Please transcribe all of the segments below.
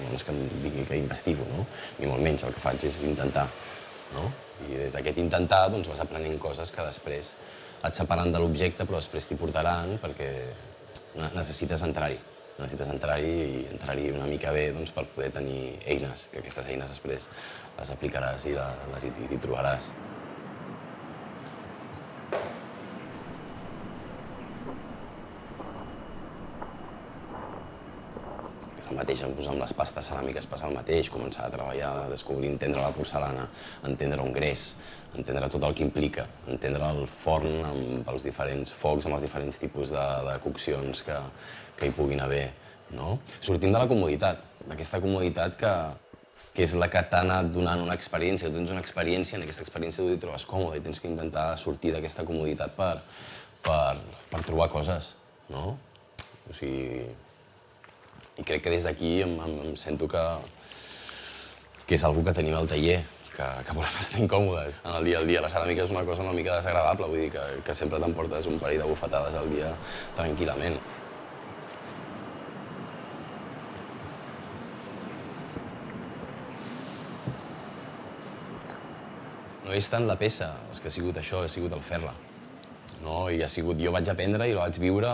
doncs, que em digui que investigo, no? ni molt menys. El que faig és intentar. No? I des d'aquest intentar doncs, vas aprenent coses que després et separen de l'objecte, però després t'hi portaran perquè necessites entrar-hi. Necessites entrar-hi i entrar-hi una mica bé doncs, per poder tenir eines, que aquestes eines després les aplicaràs i les hi, hi trobaràs. El mateix doncs, amb les pastes ceràmiques passa el mateix, començar a treballar, a descobrir, entendre la porcelana, entendre un greix, entendre tot el que implica, entendre el forn amb els diferents focs, amb els diferents tipus de, de coccions que, que hi puguin haver. No? Sortim de la comoditat, d'aquesta comoditat que, que és la que t'ha anat donant una experiència, tu tens una experiència, en aquesta experiència tu t'hi trobes còmode i tens que intentar sortir d'aquesta comoditat per, per, per trobar coses, no? O sigui, i crec que des d'aquí em, em, em sento que, que és algú que tenim al taller, que, que volem estar incòmodes en el dia al dia. La ceràmica és una cosa una mica desagradable, vull dir que, que sempre t'emportes un parell de bufetades al dia tranquil·lament. No és tant la peça, és que ha sigut això, ha sigut el fer-la no? I ha sigut, jo vaig aprendre i la vaig viure,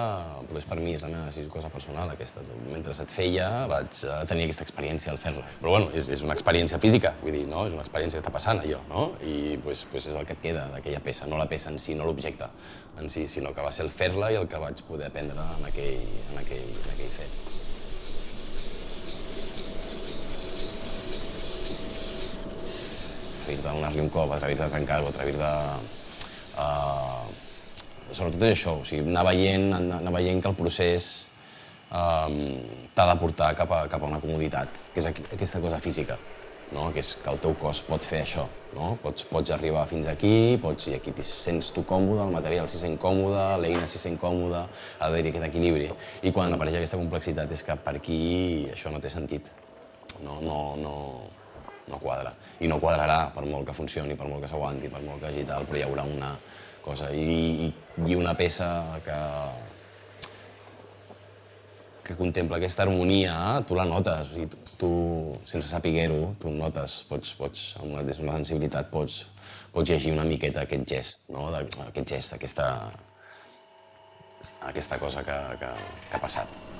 però és per mi, és la meva cosa personal aquesta. Mentre et feia vaig eh, tenir aquesta experiència al fer-la. Però bueno, és, és una experiència física, vull dir, no? És una experiència que està passant allò, no? I pues, pues és el que et queda d'aquella peça, no la peça en si, no l'objecte en si, sinó que va ser el fer-la i el que vaig poder aprendre en aquell, en aquell, en aquell fet. atrevir-te a donar-li un cop, atrevir-te a trencar-ho, atrevir-te a, uh, sobretot és això, o sigui, anar veient, anar veient que el procés um, t'ha de portar cap a, cap a una comoditat, que és aquesta cosa física, no? que és que el teu cos pot fer això. No? Pots, pots arribar fins aquí, pots, i aquí t'hi sents tu còmode, el material s'hi sent còmode, l'eina s'hi sent còmode, ha d'haver-hi aquest equilibri. I quan apareix aquesta complexitat és que per aquí això no té sentit. No, no, no, no quadra. I no quadrarà per molt que funcioni, per molt que s'aguanti, per molt que hagi tal, però hi haurà una, cosa. I, i una peça que, que contempla aquesta harmonia, tu la notes, o sigui, tu, tu sense saber-ho, tu notes, pots, pots, amb una, sensibilitat pots, pots llegir una miqueta aquest gest, no? Aquest gest, aquesta, aquesta cosa que, que, que ha passat.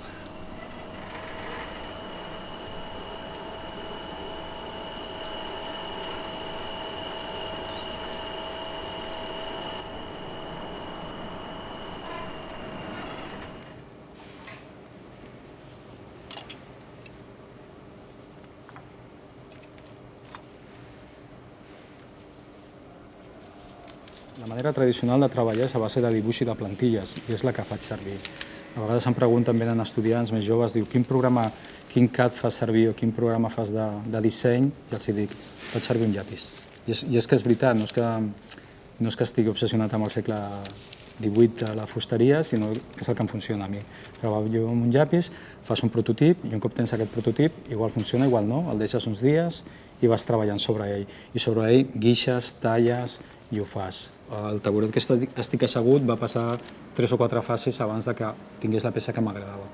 La manera tradicional de treballar és a base de dibuix i de plantilles, i és la que faig servir. A vegades em pregunten, venen estudiants més joves, diu, quin programa, quin CAD fas servir o quin programa fas de, de disseny, i els dic, faig servir un llapis. I és, I és que és veritat, no és que, no és que estigui obsessionat amb el segle XVIII de la fusteria, sinó que és el que em funciona a mi. Treballo amb un llapis, fas un prototip, i un cop tens aquest prototip, igual funciona, igual no, el deixes uns dies i vas treballant sobre ell. I sobre ell guixes, talles, i ho fas. El taburet que estic assegut va passar tres o quatre fases abans de que tingués la peça que m'agradava.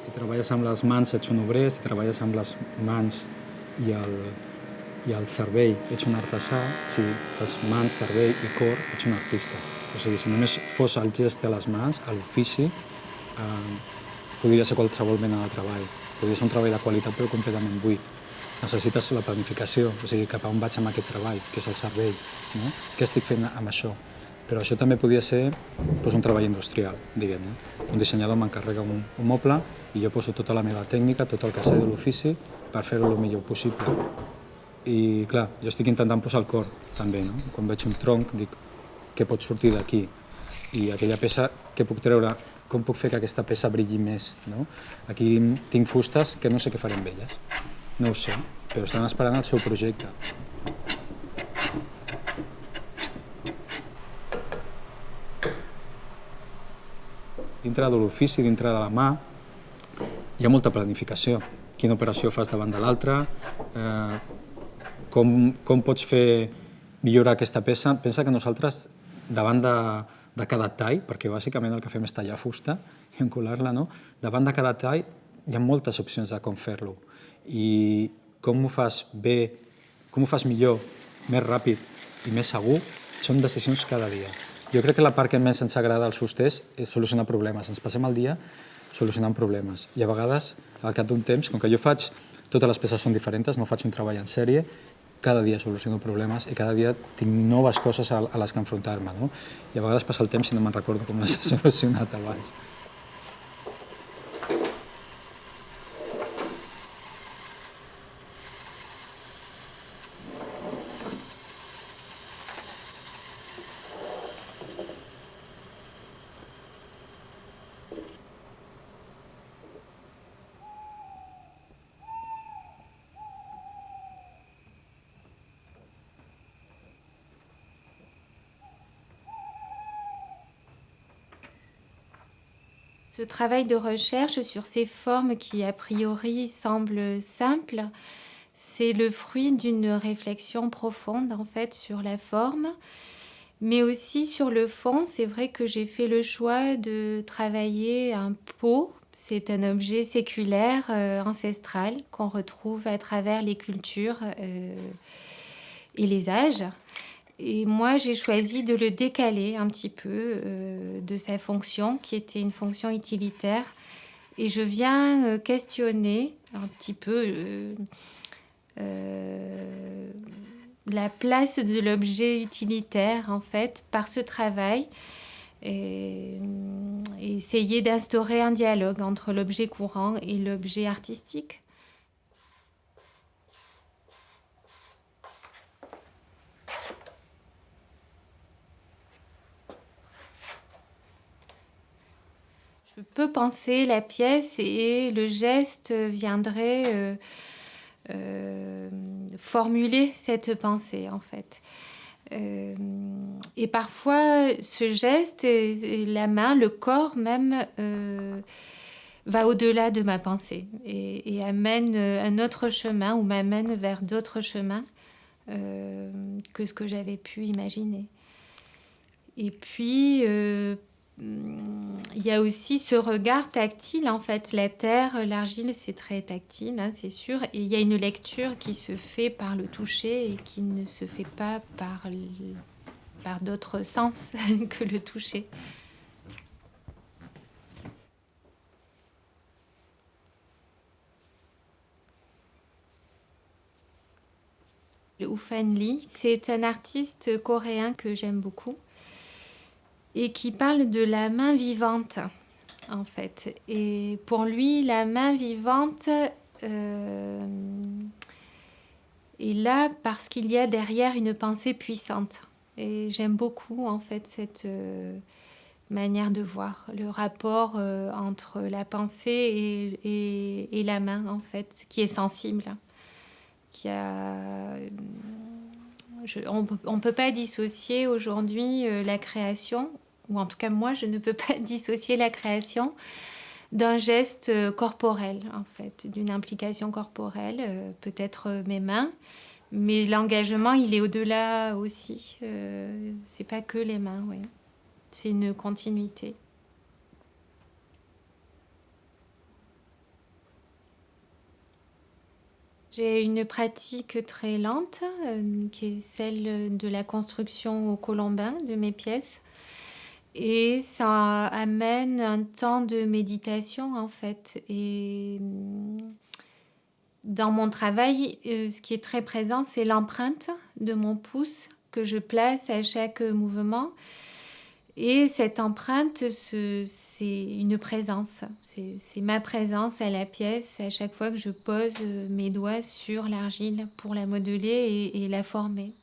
Si treballes amb les mans ets un obrer, si treballes amb les mans i el, i el cervell ets un artesà, si fas mans, cervell i cor ets un artista. O sigui, si només fos el gest de les mans, l'ofici, eh, podria ser qualsevol mena de treball. Podria ser un treball de qualitat però completament buit. Necessites la planificació, o sigui, cap a on vaig amb aquest treball, que és el cervell. No? Què estic fent amb això? Però això també podia ser doncs, un treball industrial, diguem. Un dissenyador m'encarrega un, un moble i jo poso tota la meva tècnica, tot el que sé de l'ofici, per fer-ho el millor possible. I clar, jo estic intentant posar el cor, també. No? Quan veig un tronc, dic, què pot sortir d'aquí i aquella peça, què puc treure, com puc fer que aquesta peça brilli més. No? Aquí tinc fustes que no sé què faré amb elles, no ho sé, però estan esperant el seu projecte. Dintre de l'ofici, dintre de la mà, hi ha molta planificació. Quina operació fas davant de l'altra, eh, com, com pots fer millorar aquesta peça? Pensa que nosaltres, davant de, de cada tall, perquè bàsicament el que fem és tallar fusta i encolar-la, no? davant de cada tall hi ha moltes opcions de com fer-lo. I com ho fas bé, com ho fas millor, més ràpid i més segur, són decisions cada dia. Jo crec que la part que més ens agrada als fusters és solucionar problemes. Ens passem el dia solucionant problemes. I a vegades, al cap d'un temps, com que jo faig, totes les peces són diferents, no faig un treball en sèrie, cada dia soluciono problemes i cada dia tinc noves coses a, les que enfrontar-me. No? I a vegades passa el temps i no me'n recordo com les he solucionat abans. Ce travail de recherche sur ces formes qui a priori semblent simples, c'est le fruit d'une réflexion profonde en fait sur la forme, mais aussi sur le fond. C'est vrai que j'ai fait le choix de travailler un pot. C'est un objet séculaire euh, ancestral qu'on retrouve à travers les cultures euh, et les âges. Et moi, j'ai choisi de le décaler un petit peu euh, de sa fonction, qui était une fonction utilitaire. Et je viens euh, questionner un petit peu euh, la place de l'objet utilitaire, en fait, par ce travail. et essayer d'instaurer un dialogue entre l'objet courant et l'objet artistique. Peux penser la pièce et le geste viendrait euh, euh, formuler cette pensée en fait. Euh, et parfois, ce geste, la main, le corps même, va au-delà de ma pensée et, et, amène un autre chemin ou m'amène vers d'autres chemins que ce que j'avais pu imaginer. Et puis, il y a aussi ce regard tactile en fait. La terre, l'argile, c'est très tactile, hein, c'est sûr. Et il y a une lecture qui se fait par le toucher et qui ne se fait pas par, par d'autres sens que le toucher. Le Ufan Lee, c'est un artiste coréen que j'aime beaucoup et qui parle de la main vivante, en fait. Et pour lui, la main vivante euh, est là parce qu'il y a derrière une pensée puissante. Et j'aime beaucoup, en fait, cette euh, manière de voir le rapport euh, entre la pensée et, la main, en fait, qui est sensible. Qui a on ne peut pas dissocier aujourd'hui la création, ou en tout cas moi je ne peux pas dissocier la création d'un geste euh, corporel en fait, d'une implication corporelle, euh, peut-être mes mains, mais l'engagement il est au-delà aussi, c'est pas que les mains, oui. c'est une continuité. J'ai une pratique très lente, euh, qui est celle de la construction au colombin de mes pièces. Et ça amène un temps de méditation, en fait. Et mm, dans mon travail, euh, ce qui est très présent, c'est l'empreinte de mon pouce que je place à chaque mouvement. Et cette empreinte, c'est une présence. C'est ma présence à la pièce à chaque fois que je pose mes doigts sur l'argile pour la modeler et, la former.